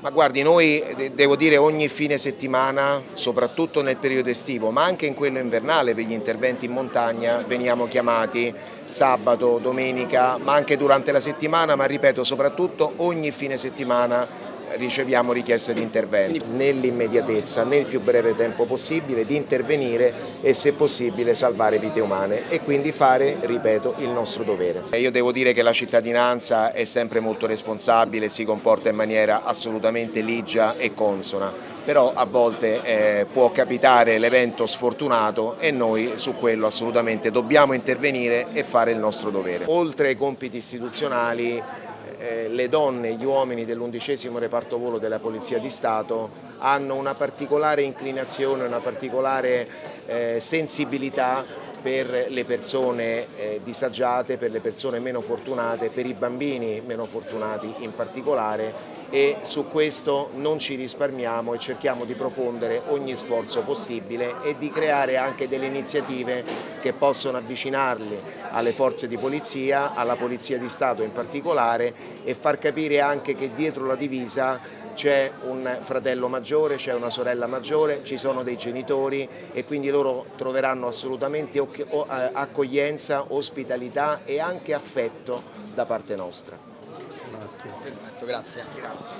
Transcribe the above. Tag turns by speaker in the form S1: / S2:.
S1: Ma guardi, noi devo dire ogni fine settimana, soprattutto nel periodo estivo, ma anche in quello invernale per gli interventi in montagna, veniamo chiamati sabato, domenica, ma anche durante la settimana, ma ripeto, soprattutto ogni fine settimana riceviamo richieste di intervento nell'immediatezza, nel più breve tempo possibile, di intervenire e se possibile salvare vite umane e quindi fare, ripeto, il nostro dovere. Io devo dire che la cittadinanza è sempre molto responsabile, si comporta in maniera assolutamente ligia e consona, però a volte eh, può capitare l'evento sfortunato e noi su quello assolutamente dobbiamo intervenire e fare il nostro dovere. Oltre ai compiti istituzionali eh, le donne e gli uomini dell'undicesimo reparto volo della Polizia di Stato hanno una particolare inclinazione, una particolare eh, sensibilità per le persone eh, disagiate, per le persone meno fortunate, per i bambini meno fortunati in particolare e su questo non ci risparmiamo e cerchiamo di profondere ogni sforzo possibile e di creare anche delle iniziative che possono avvicinarli alle forze di polizia, alla Polizia di Stato in particolare e far capire anche che dietro la divisa c'è un fratello maggiore, c'è una sorella maggiore, ci sono dei genitori e quindi loro troveranno assolutamente accoglienza, ospitalità e anche affetto da parte nostra.
S2: Grazie. Perfetto, grazie. grazie.